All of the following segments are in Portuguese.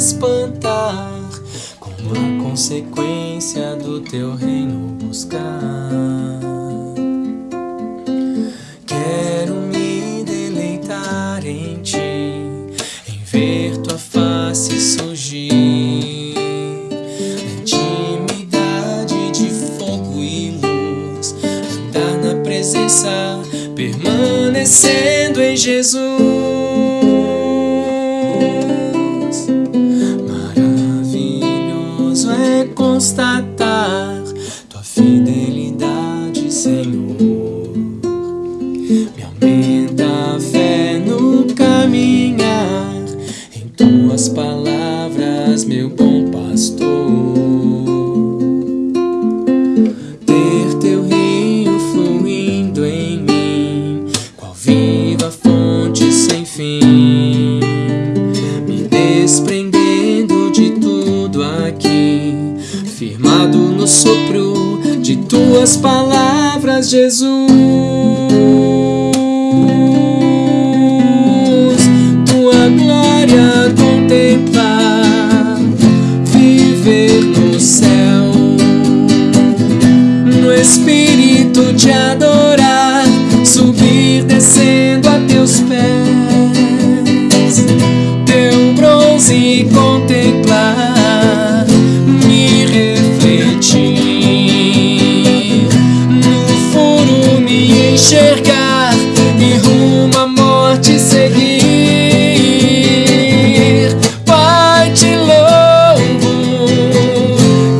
espantar Com a consequência do teu reino buscar. Quero me deleitar em ti Em ver tua face surgir. Na intimidade de fogo e luz Andar na presença Permanecendo em Jesus. constatar. no sopro de tuas palavras, Jesus. enxergar e rumo à morte seguir. Pai, te louvo,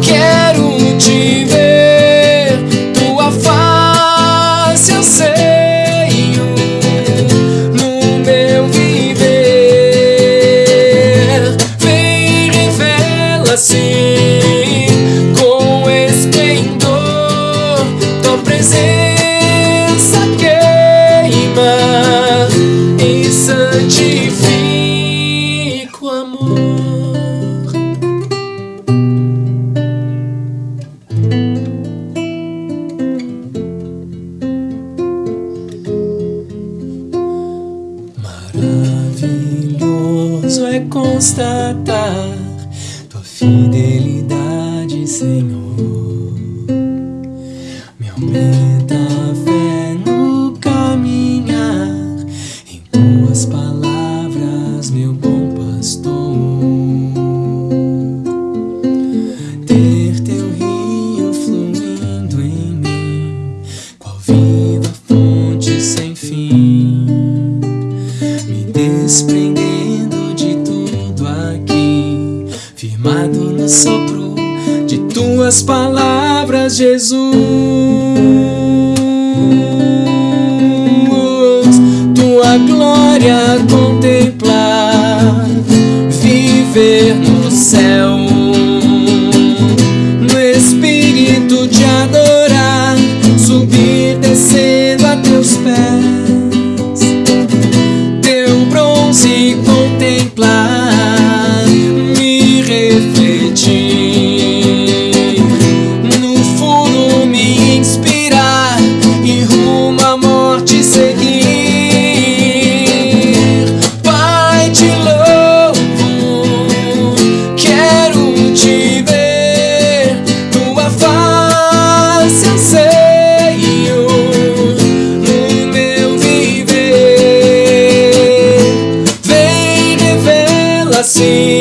quero te ver, tua face eu sei no meu viver. Vem, revela-se. noite amor. Maravilhoso é constatar Estou Ter teu rio fluindo em mim Qual viva fonte sem fim Me desprendendo de tudo aqui Firmado no sopro de tuas palavras, Jesus. seguir. Pai, te louvo, quero te ver, tua face anseio no meu viver. Vem revela-se.